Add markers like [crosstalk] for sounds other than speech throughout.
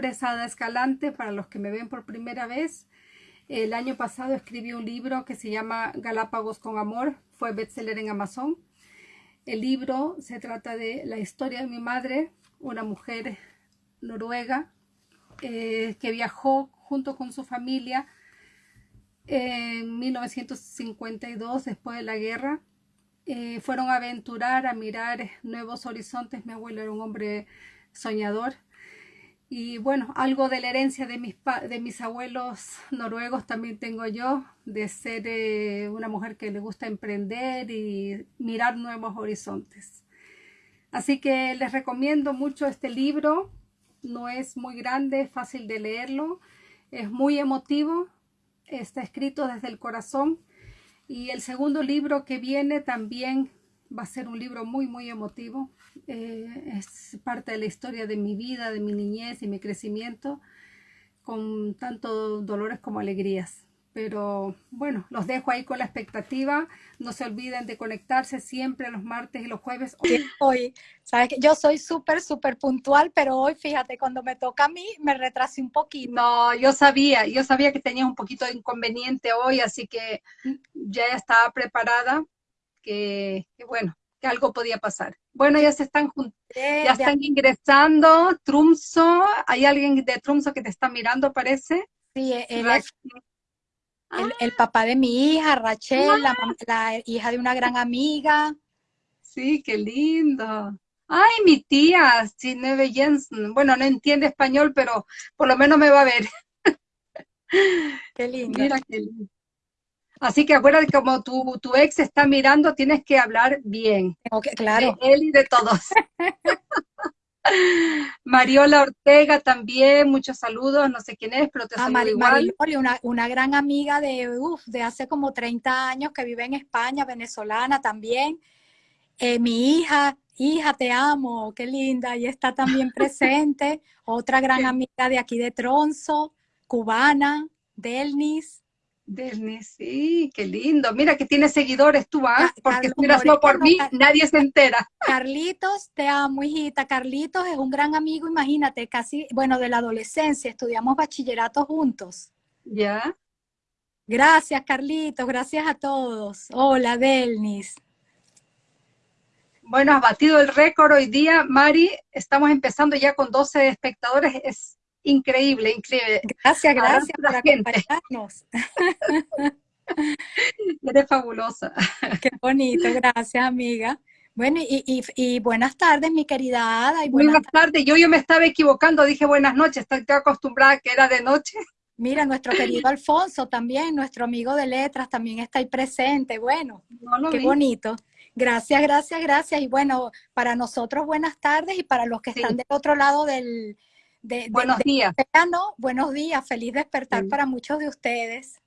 nombre es Ada Escalante, para los que me ven por primera vez. El año pasado escribí un libro que se llama Galápagos con Amor, fue bestseller en Amazon. El libro se trata de la historia de mi madre, una mujer noruega eh, que viajó junto con su familia en 1952, después de la guerra. Eh, fueron a aventurar, a mirar nuevos horizontes. Mi abuelo era un hombre soñador. Y bueno, algo de la herencia de mis, de mis abuelos noruegos también tengo yo, de ser eh, una mujer que le gusta emprender y mirar nuevos horizontes. Así que les recomiendo mucho este libro, no es muy grande, fácil de leerlo, es muy emotivo, está escrito desde el corazón y el segundo libro que viene también va a ser un libro muy, muy emotivo. Eh, es parte de la historia de mi vida, de mi niñez y mi crecimiento, con tanto dolores como alegrías. Pero bueno, los dejo ahí con la expectativa. No se olviden de conectarse siempre los martes y los jueves. Hoy, sabes que yo soy súper, súper puntual, pero hoy, fíjate, cuando me toca a mí, me retrasé un poquito. No, yo sabía, yo sabía que tenías un poquito de inconveniente hoy, así que ya estaba preparada, que bueno, que algo podía pasar. Bueno, ya se están ya están ingresando. Trumso, ¿hay alguien de Trumso que te está mirando, parece? Sí, él es el, papá de mi hija, Rachel, la, hija de una gran amiga. Sí, qué lindo. Ay, mi tía, Sineve Jensen. Bueno, no entiende español, pero por lo menos me va a ver. Qué lindo. Mira qué lindo. Así que acuérdate, como tu, tu ex está mirando, tienes que hablar bien. Okay, claro. De él y de todos. [laughs] Mariola Ortega también, muchos saludos, no sé quién es, pero te ah, saludo igual. una, una, gran amiga de, de hace como 30 años que vive en España, venezolana también. Eh, mi hija, hija, te amo, qué linda, y está también [laughs] presente. Otra gran amiga de aquí de Tronzo, cubana, Delnis. Delnis, sí, qué lindo. Mira que tiene seguidores tú, ¿ah? Porque si no por mí, nadie se entera. Carlitos, te amo, hijita. Carlitos es un gran amigo, imagínate, casi, bueno, de la adolescencia, estudiamos bachillerato juntos. Ya. Gracias, Carlitos, gracias a todos. Hola, Delnis. Bueno, has batido el récord hoy día, Mari. Estamos empezando ya con 12 espectadores. Es increíble, increíble. Gracias, gracias por acompañarnos. [laughs] Eres fabulosa. Qué bonito, gracias, amiga. Bueno, y, y, buenas tardes, mi querida Ada. Y buenas, tardes. Yo, yo me estaba equivocando, dije buenas noches, estoy acostumbrada que era de noche. Mira, nuestro querido [laughs] Alfonso también, nuestro amigo de letras, también está ahí presente. Bueno, qué bonito. Gracias, gracias, gracias. Y bueno, para nosotros buenas tardes y para los que están del otro lado del, buenos días. buenos días, feliz despertar para muchos de ustedes.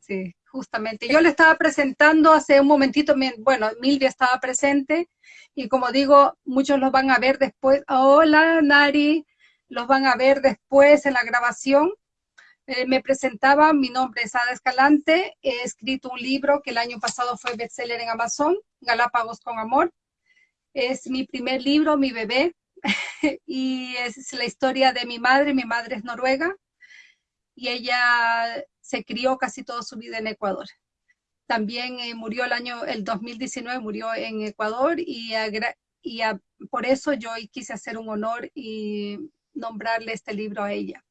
Sí, justamente. Yo le estaba presentando hace un momentito, bueno, Milvia estaba presente y como digo, muchos los van a ver después. Hola, Nari, los van a ver después en la grabación. Eh, me presentaba, mi nombre es Ada Escalante, he escrito un libro que el año pasado fue bestseller en Amazon, Galápagos con Amor. Es mi primer libro, mi bebé, [laughs] y es la historia de mi madre, mi madre es noruega, y ella se crió casi toda su vida en Ecuador. También eh, murió el año, el 2019 murió en Ecuador y, por eso yo quise hacer un honor y nombrarle este libro a ella.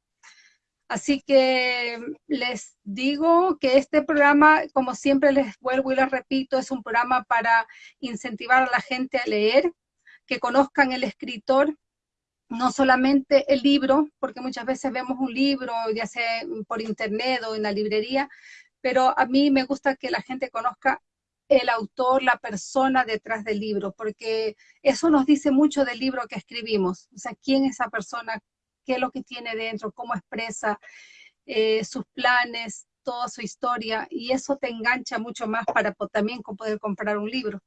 Así que les digo que este programa, como siempre les vuelvo y les repito, es un programa para incentivar a la gente a leer, que conozcan el escritor, no solamente el libro, porque muchas veces vemos un libro, ya sea por internet o en la librería, pero a mí me gusta que la gente conozca el autor, la persona detrás del libro, porque eso nos dice mucho del libro que escribimos, o sea, quién es esa persona, qué es lo que tiene dentro, cómo expresa eh, sus planes, toda su historia, y eso te engancha mucho más para también poder comprar un libro.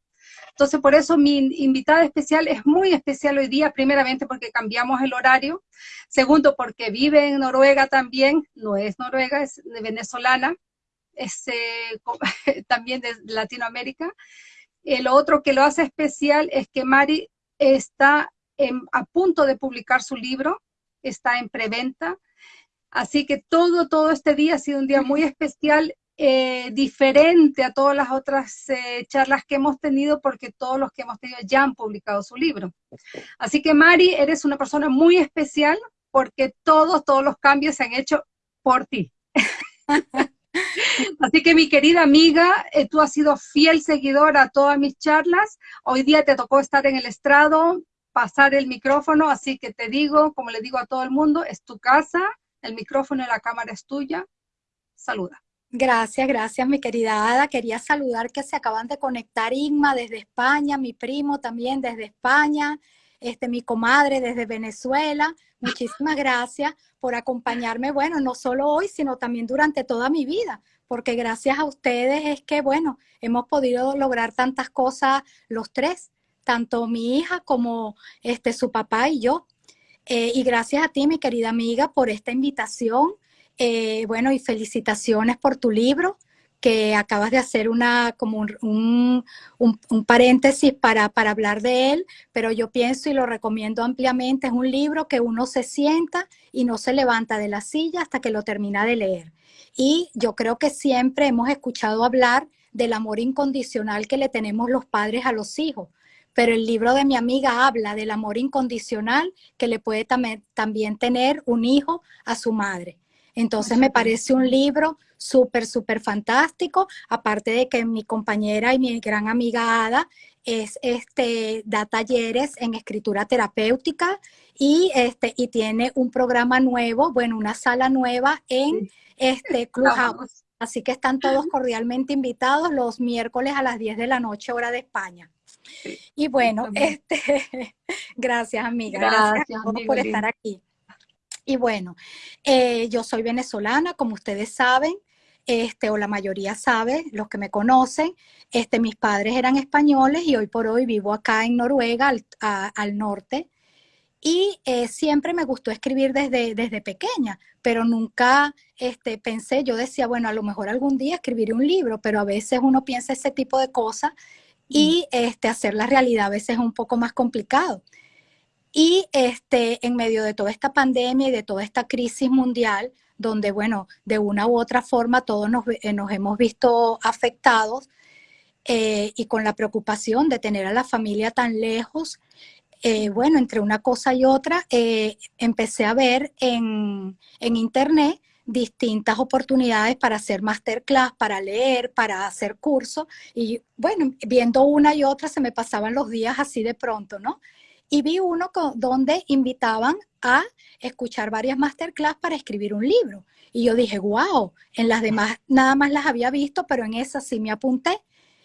Entonces, por eso mi invitada especial es muy especial hoy día, primeramente porque cambiamos el horario, segundo porque vive en Noruega también, no es noruega, es venezolana, es eh, [laughs] también de Latinoamérica. El otro que lo hace especial es que Mari está a punto de publicar su libro, está en preventa. Así que todo, todo este día ha sido un día muy especial, eh, diferente a todas las otras eh, charlas que hemos tenido, porque todos los que hemos tenido ya han publicado su libro. Así que Mari, eres una persona muy especial porque todos, todos los cambios se han hecho por ti. [laughs] Así que mi querida amiga, eh, tú has sido fiel seguidora a todas mis charlas. Hoy día te tocó estar en el estrado, pasar el micrófono, así que te digo, como le digo a todo el mundo, es tu casa, el micrófono y la cámara es tuya. Saluda. Gracias, gracias, mi querida Ada. Quería saludar que se acaban de conectar Inma desde España, mi primo también desde España, este, mi comadre desde Venezuela. Muchísimas gracias por acompañarme, bueno, no solo hoy, sino también durante toda mi vida, porque gracias a ustedes es que, bueno, hemos podido lograr tantas cosas los tres, tanto mi hija como este, su papá y yo. Eh, y gracias a ti, mi querida amiga, por esta invitación. Eh, bueno, y felicitaciones por tu libro que acabas de hacer una, como un, un, paréntesis para, para, hablar de él, pero yo pienso y lo recomiendo ampliamente, es un libro que uno se sienta y no se levanta de la silla hasta que lo termina de leer. Y yo creo que siempre hemos escuchado hablar del amor incondicional que le tenemos los padres a los hijos, pero el libro de mi amiga habla del amor incondicional que le puede también tener un hijo a su madre. Entonces me parece un libro súper, súper fantástico, aparte de que mi compañera y mi gran amiga Ada es, este, da talleres en escritura terapéutica y, este, y tiene un programa nuevo, bueno, una sala nueva en este [laughs] Clubhouse. Así que están todos [laughs] cordialmente invitados los miércoles a las 10 de la noche, hora de España. y bueno, este, [laughs] gracias amiga, gracias, por estar aquí. Y bueno, eh, yo soy venezolana, como ustedes saben, este, o la mayoría sabe, los que me conocen, este, mis padres eran españoles y hoy por hoy vivo acá en Noruega, al, norte. Y eh, siempre me gustó escribir desde, desde pequeña, pero nunca este, pensé, yo decía, bueno, a lo mejor algún día escribiré un libro, pero a veces uno piensa ese tipo de cosas y mm. este, hacer la realidad a veces es un poco más complicado. Y este, en medio de toda esta pandemia y de toda esta crisis mundial, donde, bueno, de una u otra forma todos nos, eh, hemos visto afectados eh, y con la preocupación de tener a la familia tan lejos, eh, bueno, entre una cosa y otra, empecé a ver en, en internet distintas oportunidades para hacer masterclass, para leer, para hacer cursos. Y bueno, viendo una y otra se me pasaban los días así de pronto, ¿no? Y vi uno donde invitaban a escuchar varias masterclass para escribir un libro. Y yo dije, wow, en las demás nada más las había visto, pero en esa sí me apunté.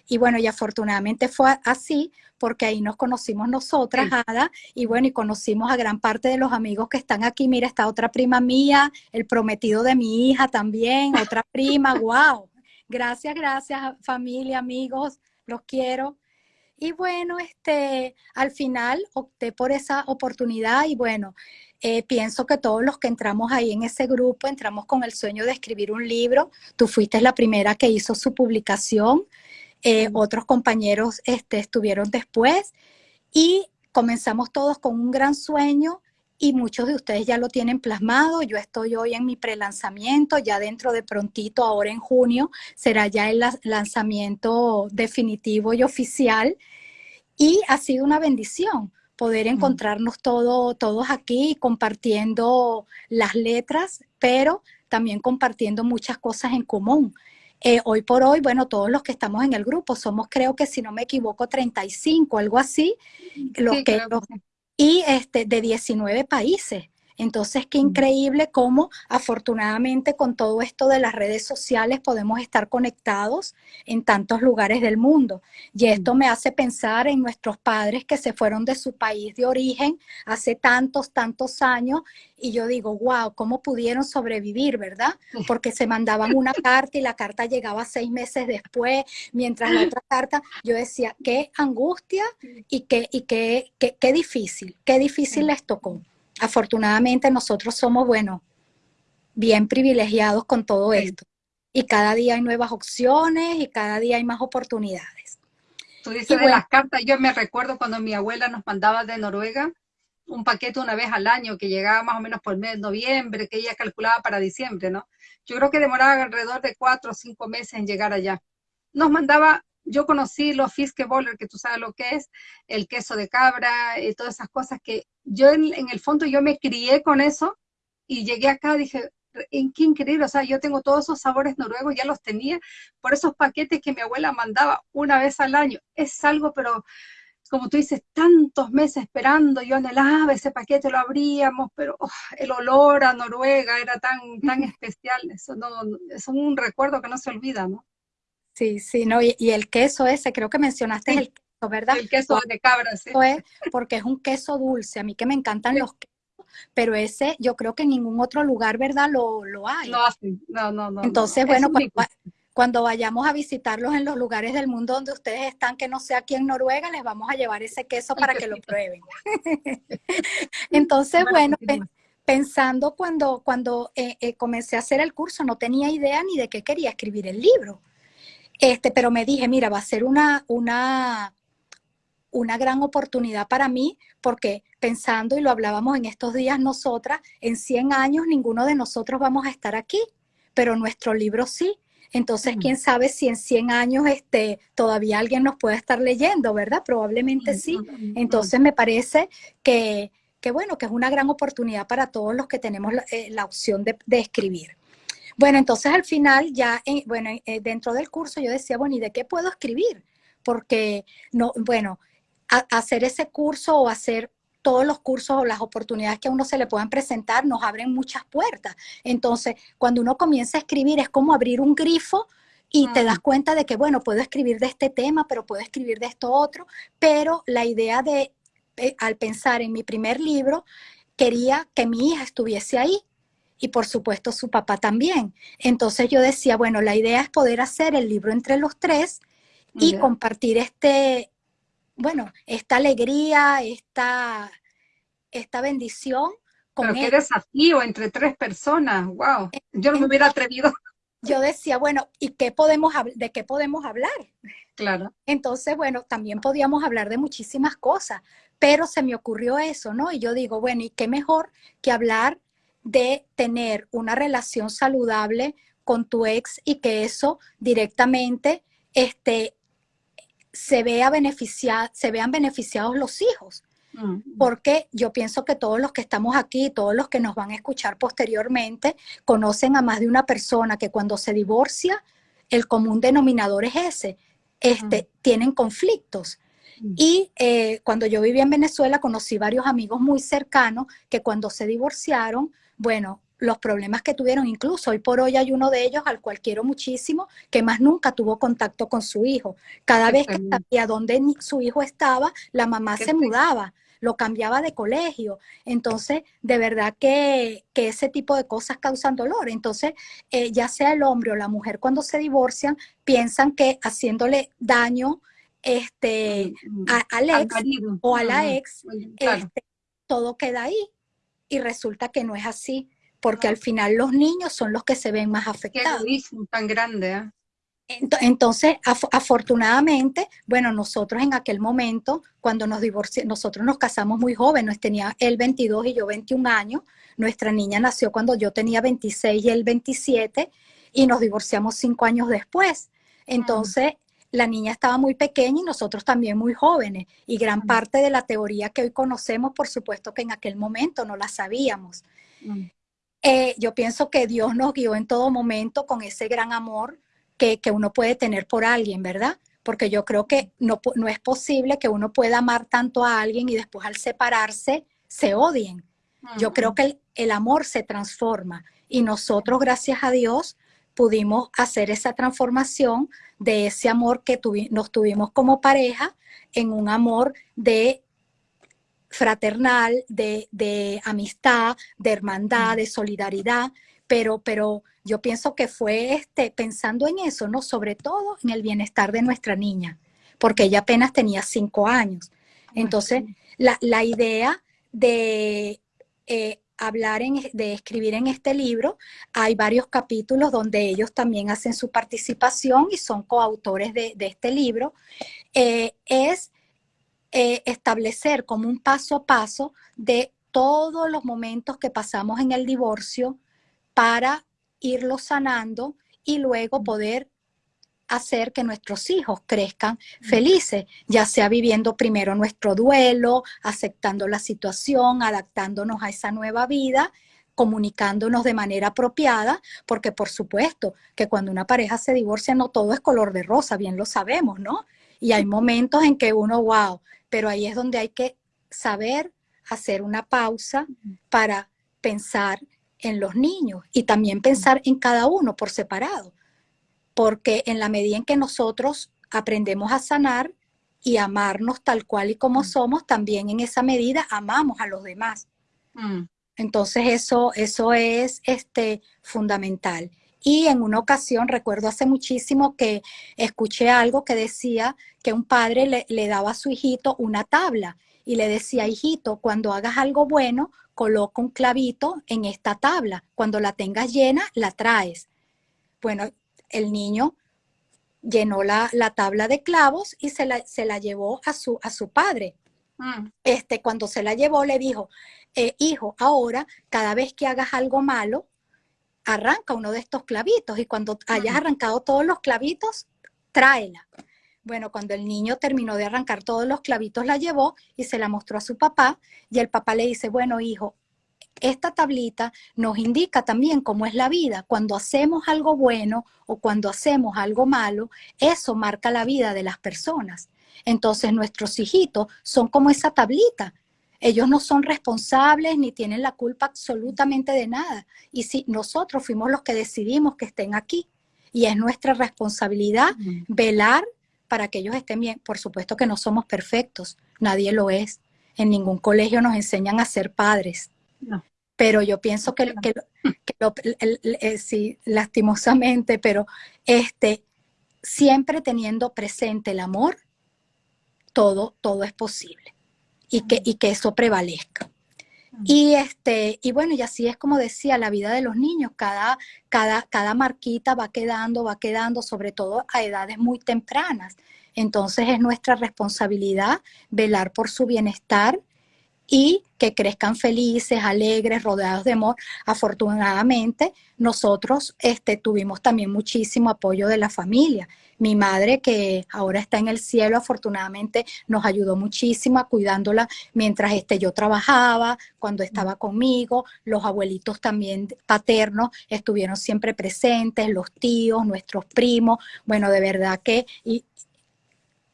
Y bueno, y afortunadamente fue así, porque ahí nos conocimos nosotras, Ada, y bueno, y conocimos a gran parte de los amigos que están aquí. Mira, está otra prima mía, el prometido de mi hija también, otra prima, [laughs] wow. Gracias, gracias, familia, amigos, los quiero. Y bueno, este, al final opté por esa oportunidad y bueno, eh, pienso que todos los que entramos ahí en ese grupo, entramos con el sueño de escribir un libro. Tú fuiste la primera que hizo su publicación. Eh, otros compañeros este, estuvieron después y comenzamos todos con un gran sueño y muchos de ustedes ya lo tienen plasmado. Yo estoy hoy en mi prelanzamiento, ya dentro de prontito, ahora en junio, será ya el lanzamiento definitivo y oficial. Y ha sido una bendición poder encontrarnos todo, todos aquí compartiendo las letras, pero también compartiendo muchas cosas en común. Eh, hoy por hoy, bueno, todos los que estamos en el grupo somos, creo que si no me equivoco, 35, algo así, los que, y este, de 19 países. Entonces, qué increíble cómo afortunadamente con todo esto de las redes sociales podemos estar conectados en tantos lugares del mundo. Y esto me hace pensar en nuestros padres que se fueron de su país de origen hace tantos, tantos años. Y yo digo, wow, ¿cómo pudieron sobrevivir, verdad? [laughs] Porque se mandaban una carta y la carta llegaba seis meses después, mientras la otra carta, yo decía, qué angustia y qué, y qué, qué, qué difícil, qué difícil les tocó afortunadamente nosotros somos, bueno, bien privilegiados con todo esto. Y cada día hay nuevas opciones y cada día hay más oportunidades. Tú dices de las cartas, yo me recuerdo cuando mi abuela nos mandaba de Noruega, un paquete una vez al año que llegaba más o menos por el mes de noviembre, que ella calculaba para diciembre, ¿no? Yo creo que demoraba alrededor de cuatro o cinco meses en llegar allá. Nos mandaba, yo conocí los fiskeboller, que tú sabes lo que es, el queso de cabra y todas esas cosas que yo en, en el fondo yo me crié con eso y llegué acá, dije, en qué increíble, o sea, yo tengo todos esos sabores noruegos, ya los tenía, por esos paquetes que mi abuela mandaba una vez al año, es algo, pero como tú dices, tantos meses esperando, yo anhelaba ese paquete, lo abríamos, pero oh, el olor a Noruega era tan, tan especial, eso no, es un recuerdo que no se olvida, ¿no? Sí, sí, no, y, el queso ese, creo que mencionaste el queso, ¿verdad? El queso de cabra, sí. Es porque es un queso dulce, a mí que me encantan los quesos, pero ese yo creo que en ningún otro lugar, ¿verdad? Lo, lo hay. No, no, no, no. Entonces, bueno, cuando vayamos a visitarlos en los lugares del mundo donde ustedes están, que no sea aquí en Noruega, les vamos a llevar ese queso para que lo prueben. [laughs] Entonces, bueno, pensando cuando, cuando eh, eh, comencé a hacer el curso, no tenía idea ni de qué quería escribir el libro. Este, pero me dije, mira, va a ser una, una, una gran oportunidad para mí, porque pensando, y lo hablábamos en estos días nosotras, en 100 años ninguno de nosotros vamos a estar aquí, pero nuestro libro sí. Entonces, quién sabe si en 100 años este, todavía alguien nos pueda estar leyendo, ¿verdad? Probablemente sí. Entonces, me parece que, que, bueno, que es una gran oportunidad para todos los que tenemos la, eh, opción de, escribir. Bueno, entonces al final ya, bueno, eh, dentro del curso yo decía, bueno, ¿y de qué puedo escribir? Porque, no, bueno, hacer ese curso o hacer todos los cursos o las oportunidades que a uno se le puedan presentar nos abren muchas puertas. Entonces, cuando uno comienza a escribir es como abrir un grifo y te das cuenta de que, bueno, puedo escribir de este tema, pero puedo escribir de esto otro, pero la idea de, eh, al pensar en mi primer libro, quería que mi hija estuviese ahí y por supuesto su papá también. Entonces yo decía, bueno, la idea es poder hacer el libro entre los tres y compartir este, bueno, esta alegría, esta, esta bendición con Pero qué desafío entre tres personas, wow, yo no me hubiera atrevido. Yo decía, bueno, ¿y qué podemos, de qué podemos hablar? Claro. Entonces, bueno, también podíamos hablar de muchísimas cosas, pero se me ocurrió eso, ¿no? Y yo digo, bueno, ¿y qué mejor que hablar de tener una relación saludable con tu ex y que eso directamente este, se, vea se vean beneficiados los hijos. Mm. Porque yo pienso que todos los que estamos aquí, todos los que nos van a escuchar posteriormente, conocen a más de una persona que cuando se divorcia, el común denominador es ese. Este, mm. Tienen conflictos. Mm. Y eh, cuando yo vivía en Venezuela, conocí varios amigos muy cercanos que cuando se divorciaron, bueno, los problemas que tuvieron. Incluso hoy por hoy hay uno de ellos al cual quiero muchísimo, que más nunca tuvo contacto con su hijo. Cada vez que sabía dónde su hijo estaba, la mamá se mudaba, lo cambiaba de colegio. Entonces, de verdad que, ese tipo de cosas causan dolor. Entonces, eh, ya sea el hombre o la mujer cuando se divorcian, piensan que haciéndole daño este, mm. al ex o a la ex, este, todo queda ahí. Y resulta que no es así porque al final los niños son los que se ven más afectados. Qué tan grande, ¿eh? Entonces, afortunadamente, bueno, nosotros en aquel momento, cuando nos divorciamos, nosotros nos casamos muy jóvenes, tenía él 22 y yo 21 años, nuestra niña nació cuando yo tenía 26 y él 27, y nos divorciamos cinco años después. Entonces, la niña estaba muy pequeña y nosotros también muy jóvenes, y gran parte de la teoría que hoy conocemos, por supuesto que en aquel momento no la sabíamos. Eh, yo pienso que Dios nos guió en todo momento con ese gran amor que, uno puede tener por alguien, ¿verdad? Porque yo creo que no, no es posible que uno pueda amar tanto a alguien y después al separarse se odien. Yo creo que el, amor se transforma y nosotros, gracias a Dios, pudimos hacer esa transformación de ese amor que nos tuvimos como pareja en un amor de fraternal, de, amistad, de hermandad, de solidaridad, pero, pero yo pienso que fue este, pensando en eso, ¿no? Sobre todo en el bienestar de nuestra niña, porque ella apenas tenía cinco años. Entonces, la, idea de eh, hablar, en, de escribir en este libro, hay varios capítulos donde ellos también hacen su participación y son coautores de, este libro, eh, es eh, establecer como un paso a paso de todos los momentos que pasamos en el divorcio para irlo sanando y luego poder hacer que nuestros hijos crezcan felices, ya sea viviendo primero nuestro duelo, aceptando la situación, adaptándonos a esa nueva vida, comunicándonos de manera apropiada, porque por supuesto que cuando una pareja se divorcia no todo es color de rosa, bien lo sabemos, ¿no? Y hay momentos en que uno, wow, pero ahí es donde hay que saber hacer una pausa para pensar en los niños y también pensar en cada uno por separado porque en la medida en que nosotros aprendemos a sanar y amarnos tal cual y como mm. somos, también en esa medida amamos a los demás. Mm. Entonces eso, eso es este, fundamental. Y en una ocasión, recuerdo hace muchísimo que escuché algo que decía que un padre le, le daba a su hijito una tabla y le decía, hijito, cuando hagas algo bueno, coloca un clavito en esta tabla. Cuando la tengas llena, la traes. Bueno, el niño llenó la, tabla de clavos y se la, se la, llevó a su, a su padre. Mm. Este, cuando se la llevó, le dijo, eh, hijo, ahora cada vez que hagas algo malo, arranca uno de estos clavitos y cuando hayas mm. arrancado todos los clavitos, tráela. Bueno, cuando el niño terminó de arrancar todos los clavitos, la llevó y se la mostró a su papá y el papá le dice, bueno, hijo, esta tablita nos indica también cómo es la vida. Cuando hacemos algo bueno o cuando hacemos algo malo, eso marca la vida de las personas. Entonces nuestros hijitos son como esa tablita. Ellos no son responsables ni tienen la culpa absolutamente de nada. Y si nosotros fuimos los que decidimos que estén aquí, y es nuestra responsabilidad velar para que ellos estén bien. Por supuesto que no somos perfectos, nadie lo es. En ningún colegio nos enseñan a ser padres. Pero yo pienso que, que, eh, sí, lastimosamente, pero este, siempre teniendo presente el amor, todo, todo es posible y que, y que eso prevalezca. Y, este, y bueno, y así es como decía, la vida de los niños, cada, cada, cada marquita va quedando, va quedando, sobre todo a edades muy tempranas. Entonces es nuestra responsabilidad velar por su bienestar y que crezcan felices, alegres, rodeados de amor. Afortunadamente, nosotros este, tuvimos también muchísimo apoyo de la familia. Mi madre, que ahora está en el cielo, afortunadamente nos ayudó muchísimo cuidándola mientras este, yo trabajaba, cuando estaba conmigo. Los abuelitos también paternos estuvieron siempre presentes, los tíos, nuestros primos. Bueno, de verdad que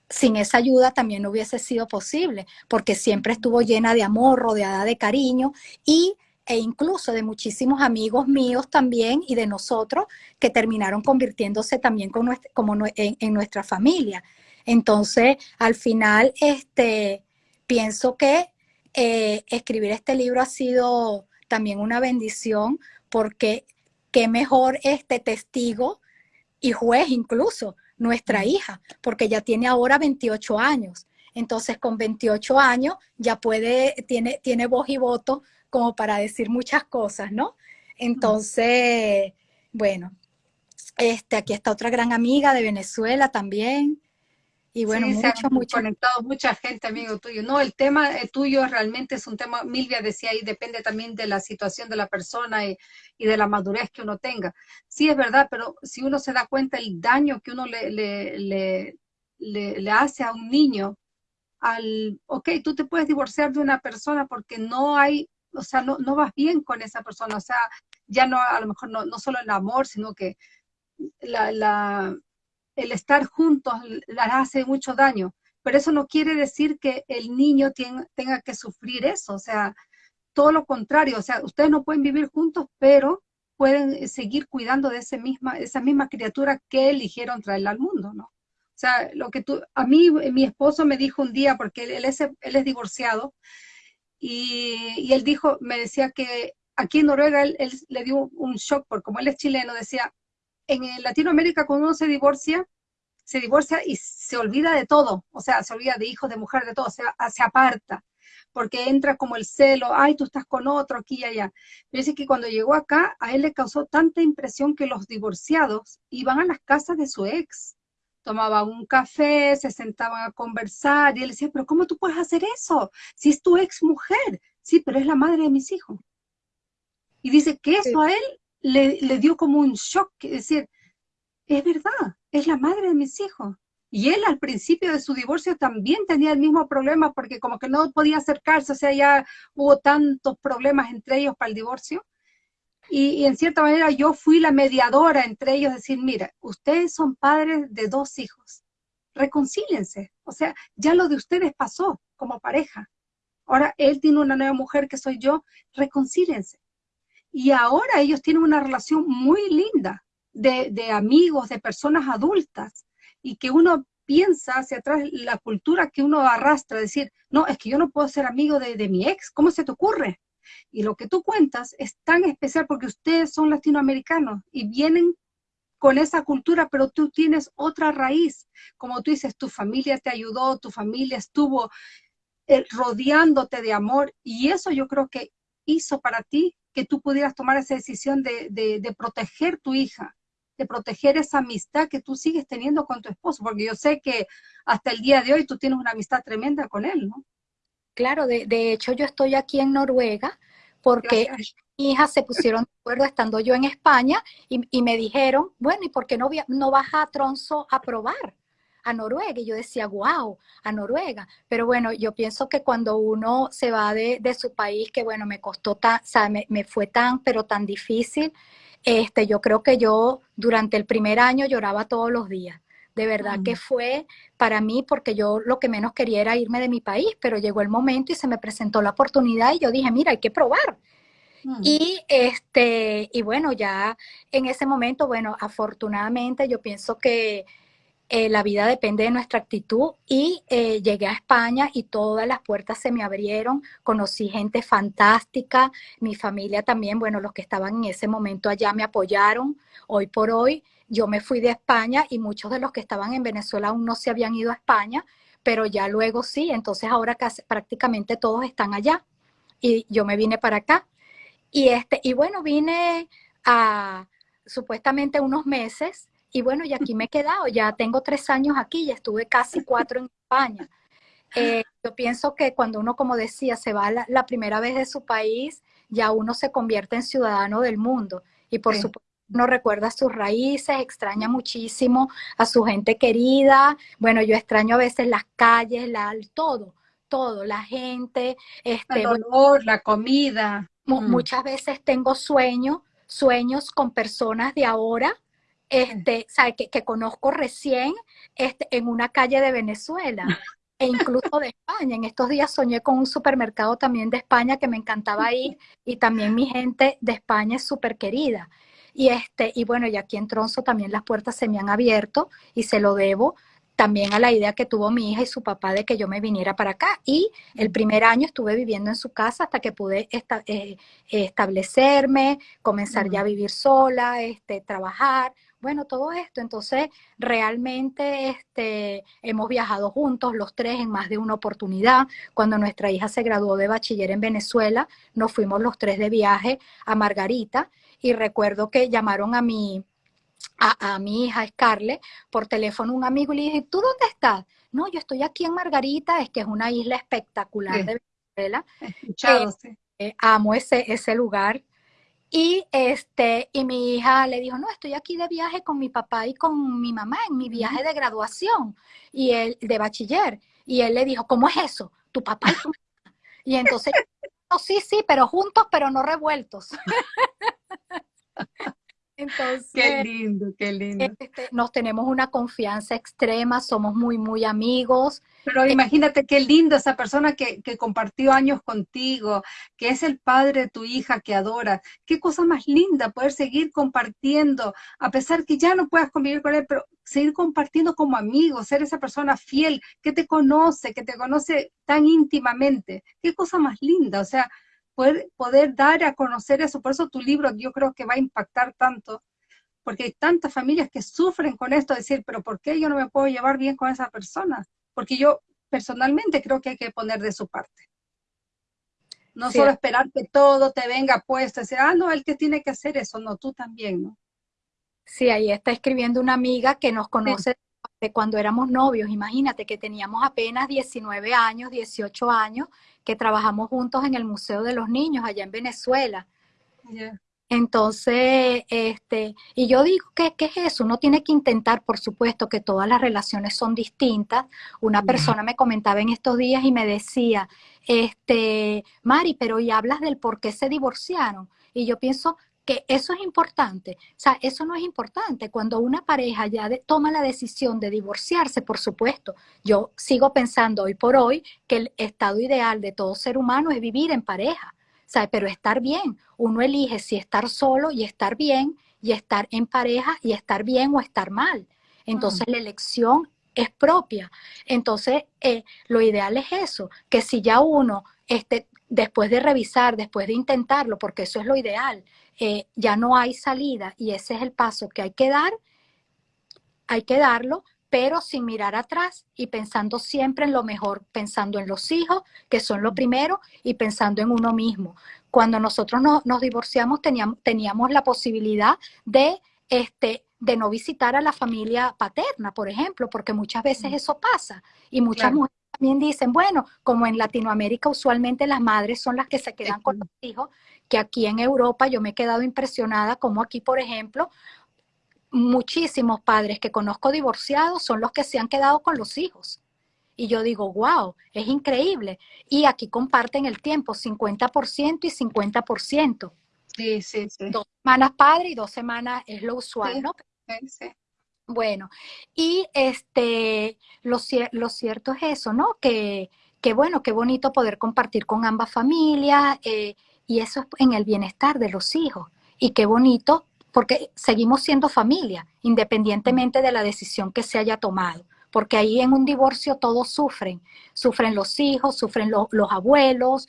sin esa ayuda también no hubiese sido posible, porque siempre estuvo llena de amor, rodeada de cariño y e incluso de muchísimos amigos míos también y de nosotros que terminaron convirtiéndose también como en, nuestra familia. Entonces, al final, este, pienso que eh, escribir este libro ha sido también una bendición porque qué mejor este testigo y juez incluso nuestra hija, porque ya tiene ahora 28 años. Entonces, con 28 años ya puede, tiene, tiene voz y voto como para decir muchas cosas, ¿no? Entonces, bueno, este, aquí está otra gran amiga de Venezuela también, y bueno, mucho, mucho. conectado mucha gente, amigo tuyo. No, el tema eh, tuyo realmente es un tema, Milvia decía ahí, depende también de la situación de la persona y, de la madurez que uno tenga. Sí, es verdad, pero si uno se da cuenta el daño que uno le, le, le, hace a un niño, al, ok, tú te puedes divorciar de una persona porque no hay, o sea, no, no vas bien con esa persona, o sea, ya no, a lo mejor no, no solo el amor, sino que la, la, el estar juntos les hace mucho daño, pero eso no quiere decir que el niño tenga que sufrir eso, o sea, todo lo contrario, o sea, ustedes no pueden vivir juntos, pero pueden seguir cuidando de ese misma, esa misma criatura que eligieron traerla al mundo, ¿no? O sea, lo que tú, a mí, mi esposo me dijo un día, porque él, es, él es divorciado, y, él dijo, me decía que aquí en Noruega él, él, le dio un shock, porque como él es chileno, decía, en Latinoamérica cuando uno se divorcia, se divorcia y se olvida de todo, o sea, se olvida de hijos, de mujer, de todo, o sea, se aparta, porque entra como el celo, ay, tú estás con otro aquí y allá. Pero dice que cuando llegó acá, a él le causó tanta impresión que los divorciados iban a las casas de su ex. tomaban un café, se sentaban a conversar y él decía, pero ¿cómo tú puedes hacer eso? Si es tu ex mujer, sí, pero es la madre de mis hijos. Y dice que eso a él le, dio como un shock, decir, es verdad, es la madre de mis hijos. Y él al principio de su divorcio también tenía el mismo problema porque como que no podía acercarse, o sea, ya hubo tantos problemas entre ellos para el divorcio. Y, en cierta manera yo fui la mediadora entre ellos, decir, mira, ustedes son padres de dos hijos, reconcílense. O sea, ya lo de ustedes pasó como pareja. Ahora él tiene una nueva mujer que soy yo, reconcílense. Y ahora ellos tienen una relación muy linda de, de amigos, de personas adultas, y que uno piensa hacia atrás la cultura que uno arrastra, decir, no, es que yo no puedo ser amigo de, mi ex, ¿cómo se te ocurre? Y lo que tú cuentas es tan especial porque ustedes son latinoamericanos y vienen con esa cultura, pero tú tienes otra raíz. Como tú dices, tu familia te ayudó, tu familia estuvo eh, rodeándote de amor y eso yo creo que hizo para ti que tú pudieras tomar esa decisión de, de, de proteger tu hija, de proteger esa amistad que tú sigues teniendo con tu esposo, porque yo sé que hasta el día de hoy tú tienes una amistad tremenda con él, ¿no? Claro, de, de hecho yo estoy aquí en Noruega porque mi hija se pusieron de acuerdo estando yo en España y, y, me dijeron, bueno, ¿y por qué no, no vas a Tronzo a probar? A Noruega. Y yo decía, wow, a Noruega. Pero bueno, yo pienso que cuando uno se va de, de su país, que bueno, me costó tan, o sea, me, me, fue tan, pero tan difícil, este, yo creo que yo durante el primer año lloraba todos los días. De verdad que fue para mí porque yo lo que menos quería era irme de mi país, pero llegó el momento y se me presentó la oportunidad y yo dije, mira, hay que probar. Y este, y bueno, ya en ese momento, bueno, afortunadamente yo pienso que eh, la vida depende de nuestra actitud y eh, llegué a España y todas las puertas se me abrieron, conocí gente fantástica, mi familia también, bueno, los que estaban en ese momento allá me apoyaron, hoy por hoy yo me fui de España y muchos de los que estaban en Venezuela aún no se habían ido a España, pero ya luego sí, entonces ahora casi, prácticamente todos están allá. Y yo me vine para acá. Y, este, y bueno, vine a supuestamente unos meses y bueno, y aquí me he quedado, ya tengo tres años aquí, ya estuve casi cuatro en España. Eh, yo pienso que cuando uno, como decía, se va la, la, primera vez de su país, ya uno se convierte en ciudadano del mundo. Y por sí. supuesto, uno recuerda sus raíces, extraña muchísimo a su gente querida. Bueno, yo extraño a veces las calles, la, todo, todo, la gente. Este, el olor, la comida. Mm. Muchas veces tengo sueños, sueños con personas de ahora, este, sabe, que, que, conozco recién este, en una calle de Venezuela e incluso de España. En estos días soñé con un supermercado también de España que me encantaba ir y también mi gente de España es súper querida. Y, este, y bueno, y aquí en Tronzo también las puertas se me han abierto y se lo debo también a la idea que tuvo mi hija y su papá de que yo me viniera para acá. Y el primer año estuve viviendo en su casa hasta que pude esta, eh, establecerme, comenzar ya a vivir sola, este, trabajar. Bueno, todo esto. Entonces, realmente este, hemos viajado juntos los tres en más de una oportunidad. Cuando nuestra hija se graduó de bachiller en Venezuela, nos fuimos los tres de viaje a Margarita y recuerdo que llamaron a mi, a, a, mi hija Scarlett por teléfono un amigo y le dije, ¿tú dónde estás? No, yo estoy aquí en Margarita, es que es una isla espectacular sí. de Venezuela. Escuchado, eh, sí. eh, amo ese, ese lugar. Y, este, y mi hija le dijo, no, estoy aquí de viaje con mi papá y con mi mamá en mi viaje de graduación y él, de bachiller. Y él le dijo, ¿cómo es eso? Tu papá y tu mamá. Y entonces [laughs] no, sí, sí, pero juntos, pero no revueltos. [laughs] Entonces, qué lindo, qué lindo. Este, nos tenemos una confianza extrema, somos muy, muy amigos. Pero eh, imagínate qué lindo esa persona que, que, compartió años contigo, que es el padre de tu hija que adora. Qué cosa más linda poder seguir compartiendo, a pesar que ya no puedas convivir con él, pero seguir compartiendo como amigos, ser esa persona fiel que te conoce, que te conoce tan íntimamente. Qué cosa más linda, o sea, poder, poder dar a conocer eso. Por eso tu libro yo creo que va a impactar tanto, porque hay tantas familias que sufren con esto, decir, pero ¿por qué yo no me puedo llevar bien con esa persona? Porque yo personalmente creo que hay que poner de su parte. No sí. solo esperar que todo te venga puesto, decir, ah, no, el que tiene que hacer eso, no, tú también, ¿no? Sí, ahí está escribiendo una amiga que nos conoce sí. De cuando éramos novios, imagínate que teníamos apenas 19 años, 18 años, que trabajamos juntos en el Museo de los Niños allá en Venezuela. Entonces, este, y yo digo, ¿qué, ¿qué, es eso? Uno tiene que intentar, por supuesto, que todas las relaciones son distintas. Una persona me comentaba en estos días y me decía, este, Mari, pero ¿y hablas del por qué se divorciaron? Y yo pienso que eso es importante. O sea, eso no es importante. Cuando una pareja ya toma la decisión de divorciarse, por supuesto, yo sigo pensando hoy por hoy que el estado ideal de todo ser humano es vivir en pareja sea, pero estar bien. Uno elige si estar solo y estar bien, y estar en pareja y estar bien o estar mal. Entonces mm. la elección es propia. Entonces, eh, lo ideal es eso, que si ya uno, este, después de revisar, después de intentarlo, porque eso es lo ideal, eh, ya no hay salida y ese es el paso que hay que dar, hay que darlo, pero sin mirar atrás y pensando siempre en lo mejor, pensando en los hijos, que son lo primero, y pensando en uno mismo. Cuando nosotros nos divorciamos teníamos, teníamos la posibilidad de, este, de no visitar a la familia paterna, por ejemplo, porque muchas veces eso pasa. Y muchas mujeres también dicen, bueno, como en Latinoamérica usualmente las madres son las que se quedan con los hijos, que aquí en Europa yo me he quedado impresionada como aquí, por ejemplo, muchísimos padres que conozco divorciados son los que se han quedado con los hijos. Y yo digo, wow, es increíble. Y aquí comparten el tiempo, 50% y 50%. Sí, sí, sí. Dos semanas padre y dos semanas es lo usual, ¿no? Sí, sí. Bueno, y este, lo, lo, cierto es eso, ¿no? Que, que, bueno, qué bonito poder compartir con ambas familias eh, y eso es en el bienestar de los hijos. Y qué bonito porque seguimos siendo familia, independientemente de la decisión que se haya tomado, porque ahí en un divorcio todos sufren, sufren los hijos, sufren los abuelos,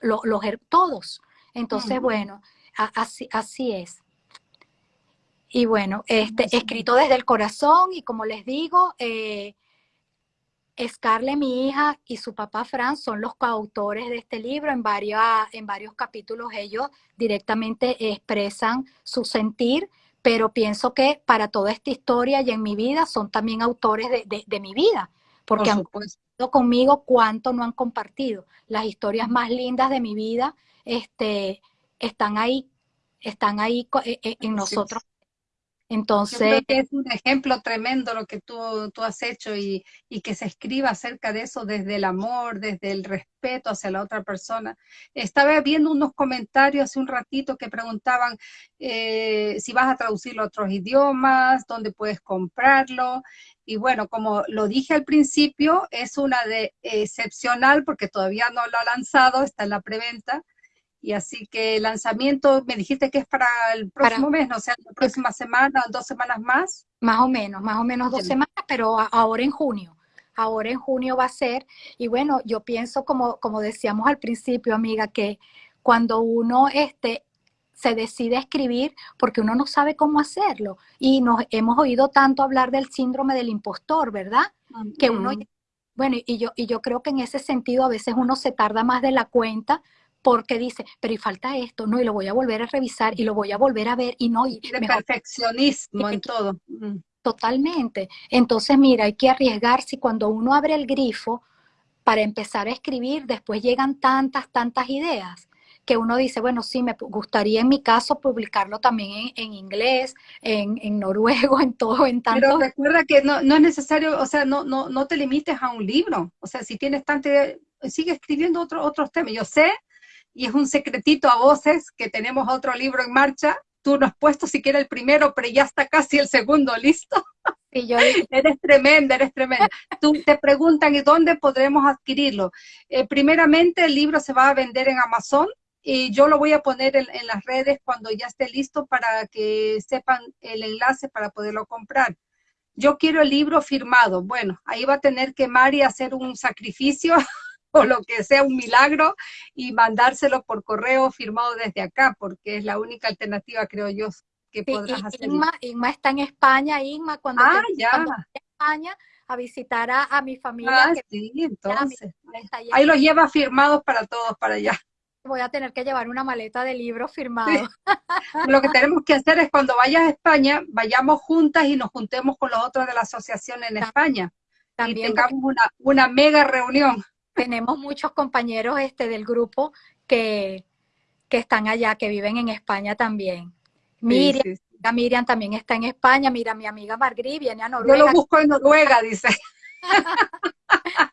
los, todos. Entonces, bueno, así, así es. Y bueno, este, escrito desde el corazón y como les digo, eh, Scarlett, mi hija, y su papá Fran son los coautores de este libro. En, varios, en varios capítulos ellos directamente expresan su sentir, pero pienso que para toda esta historia y en mi vida son también autores de, mi vida, porque han compartido conmigo cuánto no han compartido. Las historias más lindas de mi vida este, están ahí, están ahí eh, eh, en nosotros entonces, Yo creo que es un ejemplo tremendo lo que tú, tú has hecho y, y, que se escriba acerca de eso desde el amor, desde el respeto hacia la otra persona. Estaba viendo unos comentarios hace un ratito que preguntaban eh, si vas a traducirlo a otros idiomas, dónde puedes comprarlo. Y bueno, como lo dije al principio, es una de excepcional porque todavía no lo ha lanzado, está en la preventa y así que el lanzamiento, me dijiste que es para el próximo mes, ¿no? o sea, la próxima semana, dos semanas más. Más o menos, más o menos dos semanas, pero ahora en junio. Ahora en junio va a ser. Y bueno, yo pienso, como, como decíamos al principio, amiga, que cuando uno este, se decide a escribir, porque uno no sabe cómo hacerlo. Y nos hemos oído tanto hablar del síndrome del impostor, ¿verdad? Que uno, bueno, y yo, y yo creo que en ese sentido a veces uno se tarda más de la cuenta porque dice, pero y falta esto, no, y lo voy a volver a revisar y lo voy a volver a ver y no. Y de perfeccionismo en [laughs] todo. Mm. Totalmente. Entonces, mira, hay que arriesgarse cuando uno abre el grifo para empezar a escribir, después llegan tantas, tantas ideas que uno dice, bueno, sí, me gustaría en mi caso publicarlo también en, inglés, en, en, noruego, [laughs] en todo, en tanto. Pero recuerda que no, no es necesario, o sea, no, no, no te limites a un libro. O sea, si tienes tanta sigue escribiendo otro, otros temas. Yo sé y es un secretito a voces que tenemos otro libro en marcha. Tú no has puesto siquiera el primero, pero ya está casi el segundo listo. Y yo [laughs] eres tremenda, eres tremenda. Tú te preguntan, ¿y dónde podremos adquirirlo? Eh, primeramente, el libro se va a vender en Amazon y yo lo voy a poner en, en, las redes cuando ya esté listo para que sepan el enlace para poderlo comprar. Yo quiero el libro firmado. Bueno, ahí va a tener que Mari hacer un sacrificio [laughs] [laughs] o lo que sea un milagro y mandárselo por correo firmado desde acá, porque es la única alternativa, creo yo, que podrás hacer. Inma, está en España, Inma, cuando, ah, ya. en España a visitar a, mi familia. Ah, sí, entonces. ahí los lleva firmados para todos, para allá. voy a tener que llevar una maleta de libros firmados. [laughs] Lo que tenemos que hacer es cuando vayas a España, vayamos juntas y nos juntemos con los otros de la asociación en España. También y tengamos una, una mega reunión. Tenemos muchos compañeros este, del grupo que, que están allá, que viven en España también. Miriam, Miriam también está en España. Mira, mi amiga Margrí viene a Noruega. Yo lo busco en Noruega, dice. [laughs]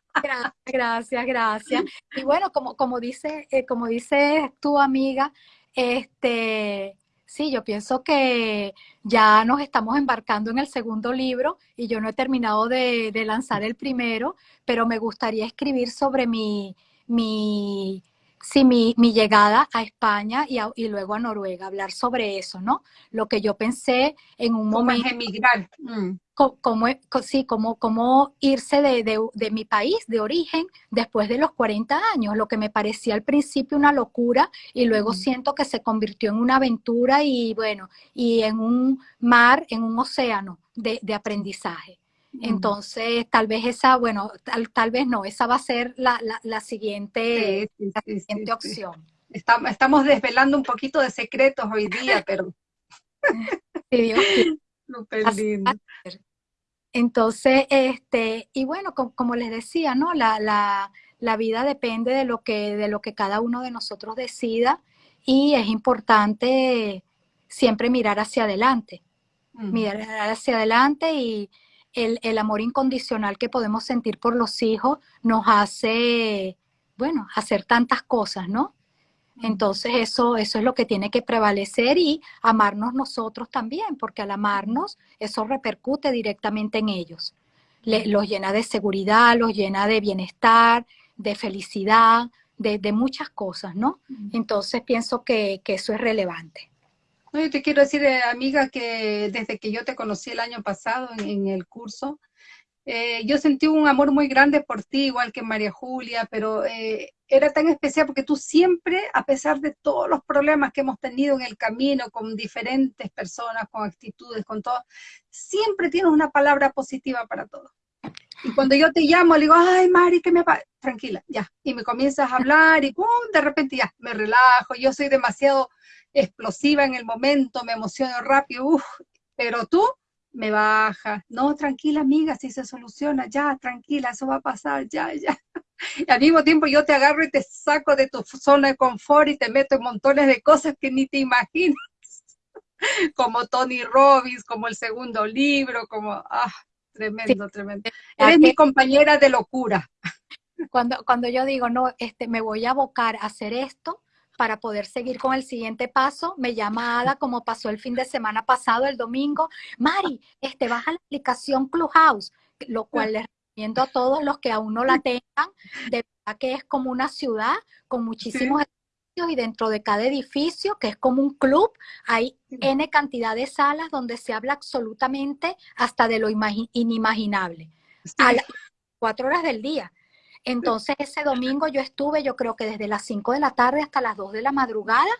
gracias, gracias. Y bueno, como, como dice, eh, como dice tu amiga, este, sí, yo pienso que ya nos estamos embarcando en el segundo libro y yo no he terminado de, de lanzar el primero, pero me gustaría escribir sobre mi, mi sí, mi, mi, llegada a España y, y, luego a Noruega, hablar sobre eso, ¿no? Lo que yo pensé en un momento. emigrar. Mm. Como, sí, como, como irse de, de, de, mi país de origen después de los 40 años, lo que me parecía al principio una locura y luego mm. siento que se convirtió en una aventura y bueno, y en un mar, en un océano de, de aprendizaje. Entonces, tal vez esa, bueno, tal, tal vez no, esa va a ser la, la, siguiente, siguiente opción. Estamos, estamos desvelando un poquito de secretos hoy día, pero... [laughs] [laughs] Entonces, este, y bueno, como, les decía, ¿no? La, la, la, vida depende de lo, que, de lo que cada uno de nosotros decida y es importante siempre mirar hacia adelante, mirar hacia adelante y, el, amor incondicional que podemos sentir por los hijos nos hace, bueno, hacer tantas cosas, ¿no? Entonces eso, eso es lo que tiene que prevalecer y amarnos nosotros también, porque al amarnos eso repercute directamente en ellos. los llena de seguridad, los llena de bienestar, de felicidad, de, muchas cosas, ¿no? Entonces pienso que eso es relevante. No, yo te quiero decir, eh, amiga, que desde que yo te conocí el año pasado en, el curso, eh, yo sentí un amor muy grande por ti, igual que María Julia, pero eh, era tan especial porque tú siempre, a pesar de todos los problemas que hemos tenido en el camino con diferentes personas, con actitudes, con todo, siempre tienes una palabra positiva para todo. Y cuando yo te llamo, le digo, ay, Mari, que me va, tranquila, ya. Y me comienzas a hablar y ¡pum! de repente ya, me relajo. Yo soy demasiado explosiva en el momento, me emociono rápido, pero tú me bajas, no, tranquila amiga, si se soluciona, ya, tranquila, eso va a pasar, ya, ya. [laughs] Y al mismo tiempo yo te agarro y te saco de tu zona de confort y te meto en montones de cosas que ni te imaginas, [laughs] como Tony Robbins, como el segundo libro, como, ah, tremendo, tremendo. Eres mi compañera de locura. Cuando, cuando yo digo, no, este, me voy a abocar a hacer esto, para poder seguir con el siguiente paso, me llama Ada, como pasó el fin de semana pasado, el domingo, Mari, este, baja la aplicación Clubhouse, lo cual les a todos los que aún no la tengan, de verdad que es como una ciudad con muchísimos edificios y dentro de cada edificio, que es como un club, hay N cantidad de salas donde se habla absolutamente hasta de lo inimaginable, a las cuatro horas del día. Entonces ese domingo yo estuve, yo creo que desde las 5 de la tarde hasta las 2 de la madrugada,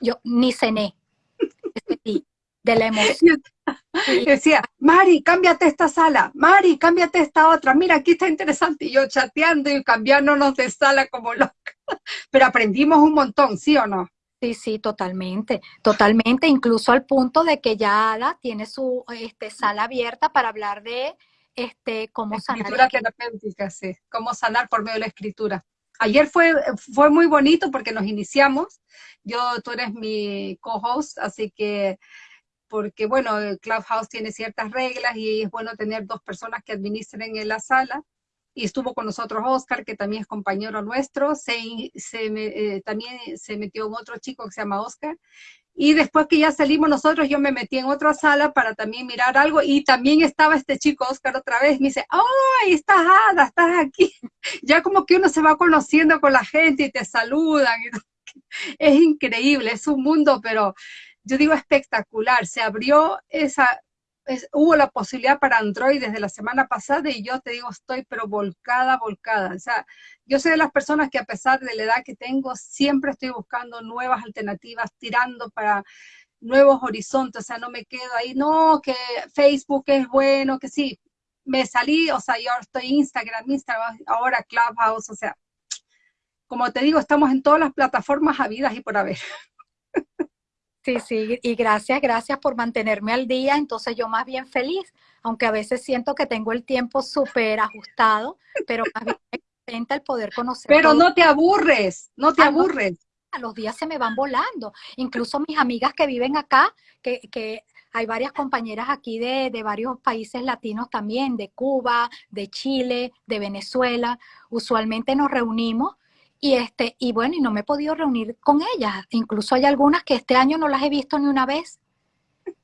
yo ni cené de la emoción. [laughs] Decía, Mari, cámbiate esta sala, Mari, cámbiate esta otra, mira, aquí está interesante, y yo chateando y cambiándonos de sala como loca. [laughs] Pero aprendimos un montón, ¿sí o no? Sí, sí, totalmente, totalmente, incluso al punto de que ya Ada tiene su este, sala abierta para hablar de este, cómo sanar. Escritura terapéutica, sí, cómo sanar por medio de la escritura. Ayer fue, fue muy bonito porque nos iniciamos. Yo, tú eres mi co-host, así que, porque bueno, Clubhouse tiene ciertas reglas y es bueno tener dos personas que administren en la sala. Y estuvo con nosotros Oscar, que también es compañero nuestro. Se, se eh, también se metió un otro chico que se llama Oscar. Y después que ya salimos nosotros, yo me metí en otra sala para también mirar algo y también estaba este chico Oscar otra vez. Me dice, ¡ay, estás Ada, estás aquí! [laughs] Ya como que uno se va conociendo con la gente y te saludan. [laughs] Es increíble, es un mundo, pero yo digo espectacular. Se abrió esa, hubo la posibilidad para Android desde la semana pasada y yo te digo, estoy pero volcada, volcada. O sea, yo soy de las personas que a pesar de la edad que tengo, siempre estoy buscando nuevas alternativas, tirando para nuevos horizontes, o sea, no me quedo ahí, no, que Facebook es bueno, que sí, me salí, o sea, yo estoy Instagram, Instagram, ahora Clubhouse, o sea, como te digo, estamos en todas las plataformas habidas y por haber. [laughs] Sí, sí, y gracias, gracias por mantenerme al día. Entonces yo más bien feliz, aunque a veces siento que tengo el tiempo súper ajustado, pero más bien me contenta el poder conocer. Pero no te aburres, no te ah, aburres. los días se me van volando. Incluso mis amigas que viven acá, que, que hay varias compañeras aquí de, de, varios países latinos también, de Cuba, de Chile, de Venezuela. Usualmente nos reunimos y, este, y bueno, y no me he podido reunir con ellas. Incluso hay algunas que este año no las he visto ni una vez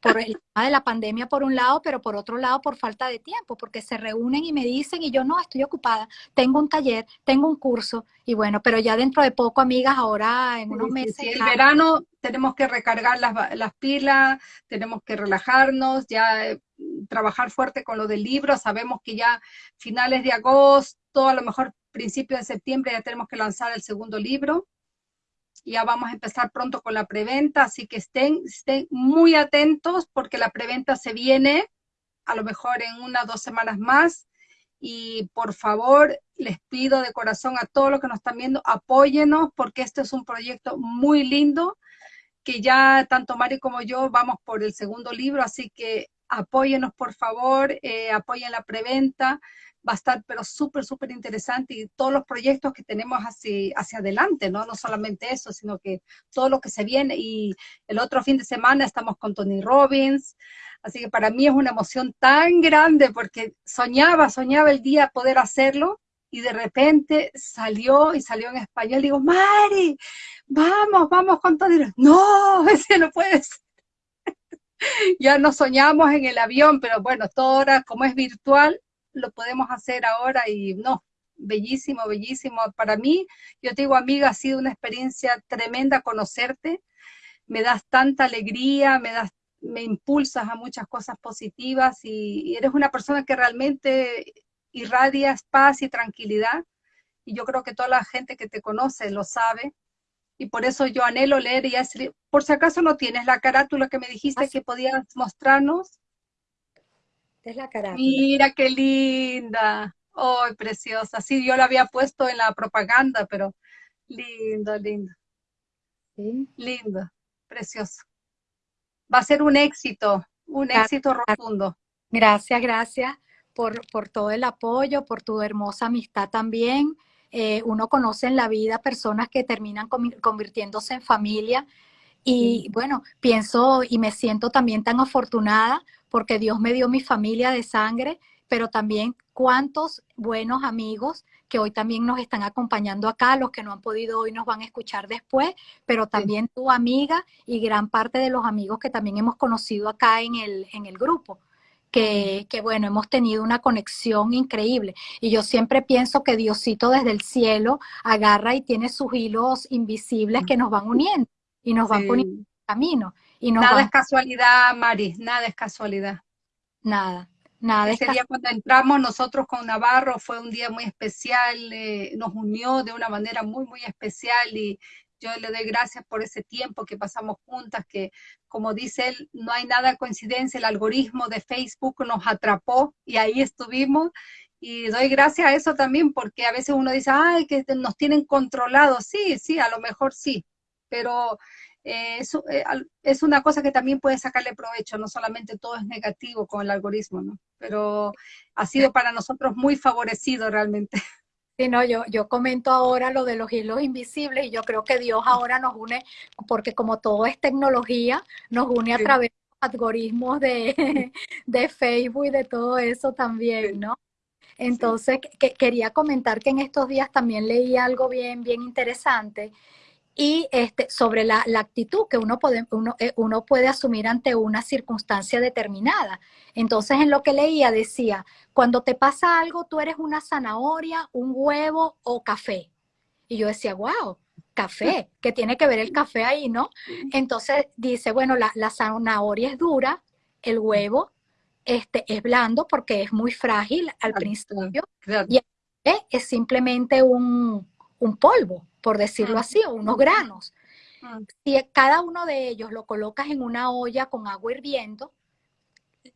por el tema de la pandemia por un lado, pero por otro lado por falta de tiempo, porque se reúnen y me dicen y yo no, estoy ocupada, tengo un taller, tengo un curso y bueno, pero ya dentro de poco, amigas, ahora en unos meses. el verano tenemos que recargar las, las, pilas, tenemos que relajarnos, ya eh, trabajar fuerte con lo del libro, sabemos que ya finales de agosto, a lo mejor principios de septiembre ya tenemos que lanzar el segundo libro ya vamos a empezar pronto con la preventa, así que estén, estén muy atentos porque la preventa se viene a lo mejor en unas dos semanas más. Y por favor, les pido de corazón a todos los que nos están viendo, apóyenos porque este es un proyecto muy lindo que ya tanto Mari como yo vamos por el segundo libro, así que apóyenos por favor, eh, apoyen la preventa, va a estar pero súper, súper interesante y todos los proyectos que tenemos hacia, hacia adelante, ¿no? No solamente eso, sino que todo lo que se viene y el otro fin de semana estamos con Tony Robbins, así que para mí es una emoción tan grande porque soñaba, soñaba el día poder hacerlo y de repente salió y salió en español, digo, Mari, vamos, vamos con Tony Robbins. No, [laughs] ese no puede ser ya no soñamos en el avión, pero bueno, todo ahora como es virtual, lo podemos hacer ahora y no, bellísimo, bellísimo. Para mí, yo te digo, amiga, ha sido una experiencia tremenda conocerte. Me das tanta alegría, me das me impulsas a muchas cosas positivas y, eres una persona que realmente irradias paz y tranquilidad. Y yo creo que toda la gente que te conoce lo sabe. Y por eso yo anhelo leer y hacer, por si acaso no tienes la carátula que me dijiste que podías mostrarnos. Es la carátula. Mira qué linda. ¡Ay, preciosa! Sí, yo la había puesto en la propaganda, pero lindo, lindo. ¿Sí? Lindo, precioso. Va a ser un éxito, un éxito rotundo. Gracias, gracias por, por todo el apoyo, por tu hermosa amistad también. Eh, uno conoce en la vida personas que terminan convirtiéndose en familia y bueno, pienso y me siento también tan afortunada porque Dios me dio mi familia de sangre, pero también cuántos buenos amigos que hoy también nos están acompañando acá, los que no han podido hoy nos van a escuchar después, pero también tu amiga y gran parte de los amigos que también hemos conocido acá en el, en el grupo. Que, que, bueno, hemos tenido una conexión increíble. Y yo siempre pienso que Diosito desde el cielo agarra y tiene sus hilos invisibles que nos van uniendo y nos van poniendo camino. Nada es casualidad, Mari, nada es casualidad. Nada, nada. Ese día cuando entramos nosotros con Navarro fue un día muy especial, eh, nos unió de una manera muy, muy especial y yo le doy gracias por ese tiempo que pasamos juntas, que como dice él, no hay nada coincidencia, el algoritmo de Facebook nos atrapó y ahí estuvimos. Y doy gracias a eso también porque a veces uno dice, ay, que nos tienen controlados. Sí, sí, a lo mejor sí, pero eh, eh, es, una cosa que también puede sacarle provecho, no solamente todo es negativo con el algoritmo, ¿no? Pero ha sido para nosotros muy favorecido realmente. [laughs] Sí, no, yo, yo comento ahora lo de los hilos invisibles y yo creo que Dios ahora nos une, porque como todo es tecnología, nos une a través de los algoritmos de, [laughs] de, Facebook y de todo eso también, ¿no? Entonces, que, quería comentar que en estos días también leí algo bien, bien interesante y este, sobre la, actitud que uno puede, uno, eh, uno puede asumir ante una circunstancia determinada. Entonces, en lo que leía decía, cuando te pasa algo, tú eres una zanahoria, un huevo o café. Y yo decía, wow, café, [laughs] que tiene que ver el café ahí, ¿no? Entonces dice, bueno, la, la zanahoria es dura, el huevo este, es blando porque es muy frágil al principio, y el café es simplemente un, un polvo por decirlo así, o unos granos. Si cada uno de ellos lo colocas en una olla con agua hirviendo,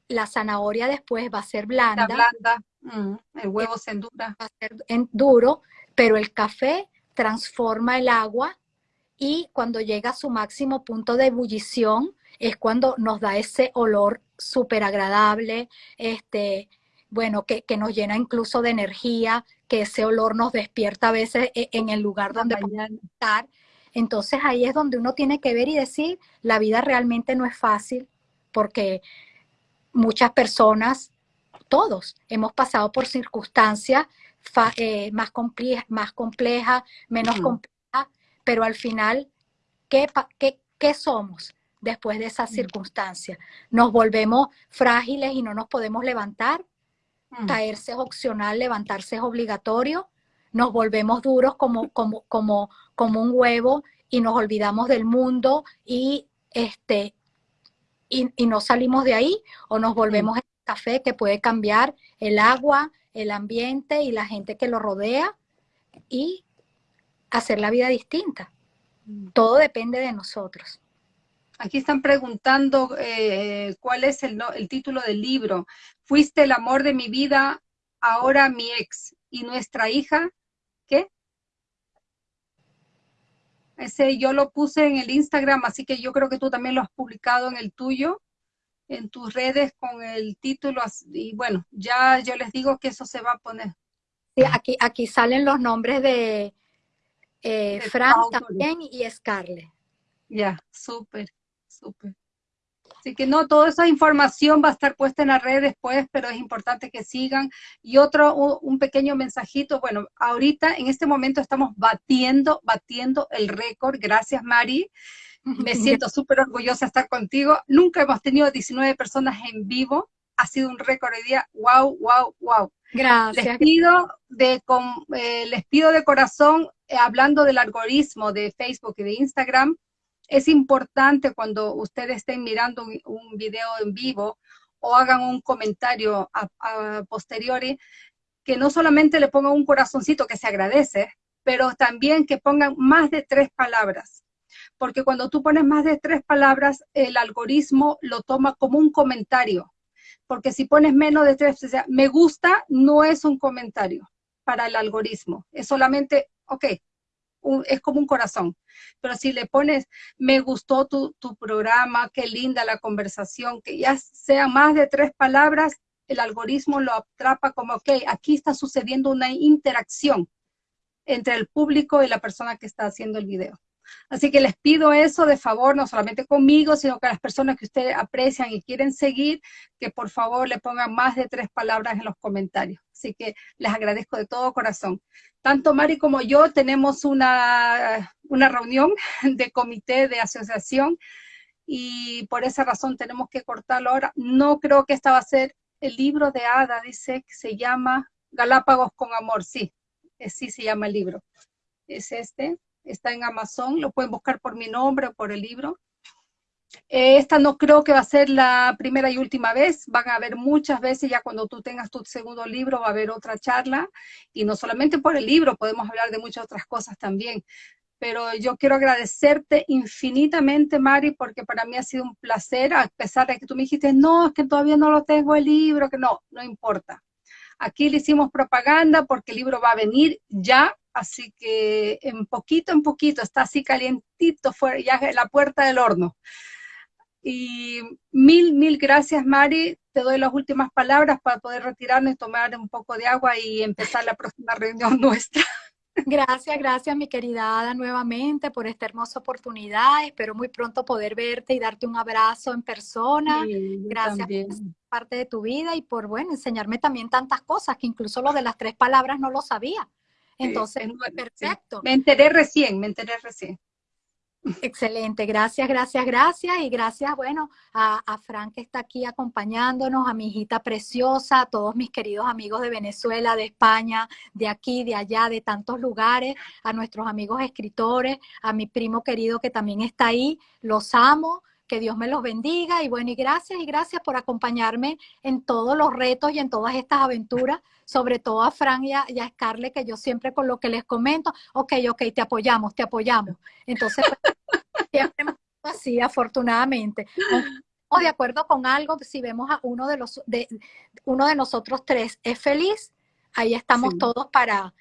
la zanahoria después va a ser blanda. blanda, mm, el huevo se endura. Va a ser duro, pero el café transforma el agua y cuando llega a su máximo punto de ebullición es cuando nos da ese olor súper agradable, este, bueno, que, nos llena incluso de energía, que ese olor nos despierta a veces e, en el lugar donde podemos estar. Entonces ahí es donde uno tiene que ver y decir, la vida realmente no es fácil, porque muchas personas, todos, hemos pasado por circunstancias eh, más, complejas, más complejas, menos complejas, pero al final, ¿qué, qué, qué somos? después de esas circunstancias. Nos volvemos frágiles y no nos podemos levantar. Caerse es opcional, levantarse es obligatorio. Nos volvemos duros como, como, como, como un huevo y nos olvidamos del mundo y, este, y, y no salimos de ahí o nos volvemos el café que puede cambiar el agua, el ambiente y la gente que lo rodea y hacer la vida distinta. Todo depende de nosotros. Aquí están preguntando eh, cuál es el, el, título del libro. Fuiste el amor de mi vida, ahora mi ex. ¿Y nuestra hija? ¿Qué? Ese yo lo puse en el Instagram, así que yo creo que tú también lo has publicado en el tuyo, en tus redes con el título. Y bueno, ya yo les digo que eso se va a poner. Sí, aquí, aquí salen los nombres de, eh, Fran también y Scarlett. Ya, súper súper. Así que no, toda esa información va a estar puesta en la red después, pero es importante que sigan. Y otro, un pequeño mensajito, bueno, ahorita en este momento estamos batiendo, batiendo el récord. Gracias, Mari. Me [laughs] siento súper orgullosa de estar contigo. Nunca hemos tenido 19 personas en vivo. Ha sido un récord de día. Wow, wow, wow. Gracias. Les pido de, eh, les pido de corazón, eh, hablando del algoritmo de Facebook y de Instagram, es importante cuando ustedes estén mirando un, video en vivo o hagan un comentario a, posteriori, que no solamente le pongan un corazoncito que se agradece, pero también que pongan más de tres palabras. Porque cuando tú pones más de tres palabras, el algoritmo lo toma como un comentario. Porque si pones menos de tres, o me gusta no es un comentario para el algoritmo. Es solamente, ok, es como un corazón. Pero si le pones, me gustó tu, tu programa, qué linda la conversación, que ya sea más de tres palabras, el algoritmo lo atrapa como, ok, aquí está sucediendo una interacción entre el público y la persona que está haciendo el video. Así que les pido eso de favor, no solamente conmigo, sino que las personas que ustedes aprecian y quieren seguir, que por favor le pongan más de tres palabras en los comentarios. Así que les agradezco de todo corazón. Tanto Mari como yo tenemos una, una reunión de comité de asociación y por esa razón tenemos que cortarlo ahora. No creo que esta va a ser el libro de Ada, dice que se llama Galápagos con Amor, sí, sí se llama el libro. Es este está en Amazon, lo pueden buscar por mi nombre o por el libro. Eh, esta no creo que va a ser la primera y última vez, van a haber muchas veces, ya cuando tú tengas tu segundo libro va a haber otra charla, y no solamente por el libro, podemos hablar de muchas otras cosas también. Pero yo quiero agradecerte infinitamente, Mari, porque para mí ha sido un placer, a pesar de que tú me dijiste, no, es que todavía no lo tengo el libro, que no, no importa. Aquí le hicimos propaganda porque el libro va a venir ya, así que en poquito en poquito, está así calientito, fuera, ya la puerta del horno. Y mil, mil gracias, Mari. Te doy las últimas palabras para poder retirarnos y tomar un poco de agua y empezar la próxima reunión [laughs] nuestra. Gracias, gracias mi querida Ada nuevamente por esta hermosa oportunidad. Espero muy pronto poder verte y darte un abrazo en persona. gracias por parte de tu vida y por, bueno, enseñarme también tantas cosas que incluso lo de las tres palabras no lo sabía. Entonces, perfecto. Me enteré recién, me enteré recién. Excelente, gracias, gracias, gracias. Y gracias, bueno, a, a Frank que está aquí acompañándonos, a mi hijita preciosa, a todos mis queridos amigos de Venezuela, de España, de aquí, de allá, de tantos lugares, a nuestros amigos escritores, a mi primo querido que también está ahí. Los amo, que Dios me los bendiga y bueno, y gracias y gracias por acompañarme en todos los retos y en todas estas aventuras, sobre todo a Fran y a, Scarlett, que yo siempre con lo que les comento, ok, ok, te apoyamos, te apoyamos. Entonces, pues, [laughs] siempre así, afortunadamente. O de acuerdo con algo, si vemos a uno de los de uno de nosotros tres es feliz, ahí estamos todos para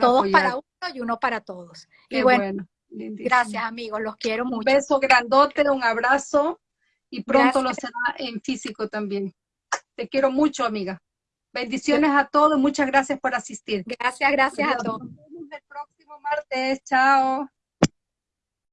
todos para uno y uno para todos. y bueno, gracias amigos, los quiero mucho. Un beso grandote, un abrazo y pronto lo será en físico también. Te quiero mucho, amiga. Bendiciones a todos, muchas gracias por asistir. Gracias, gracias a todos. Nos vemos el próximo martes, chao.